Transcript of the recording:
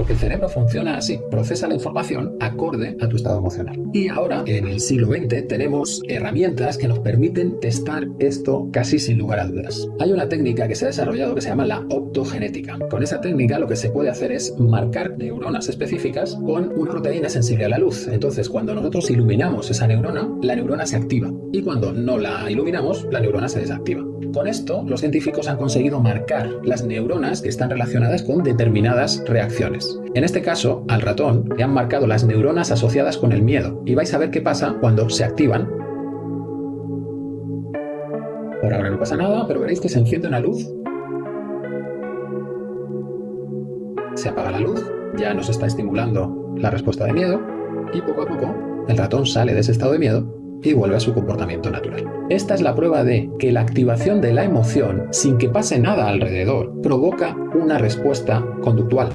Porque el cerebro funciona así, procesa la información acorde a tu estado emocional. Y ahora, en el siglo XX, tenemos herramientas que nos permiten testar esto casi sin lugar a dudas. Hay una técnica que se ha desarrollado que se llama la optogenética. Con esa técnica lo que se puede hacer es marcar neuronas específicas con una proteína sensible a la luz. Entonces, cuando nosotros iluminamos esa neurona, la neurona se activa. Y cuando no la iluminamos, la neurona se desactiva. Con esto, los científicos han conseguido marcar las neuronas que están relacionadas con determinadas reacciones. En este caso, al ratón le han marcado las neuronas asociadas con el miedo y vais a ver qué pasa cuando se activan. Por ahora no pasa nada, pero veréis que se enciende una luz. Se apaga la luz, ya nos está estimulando la respuesta de miedo y poco a poco el ratón sale de ese estado de miedo y vuelve a su comportamiento natural. Esta es la prueba de que la activación de la emoción, sin que pase nada alrededor, provoca una respuesta conductual.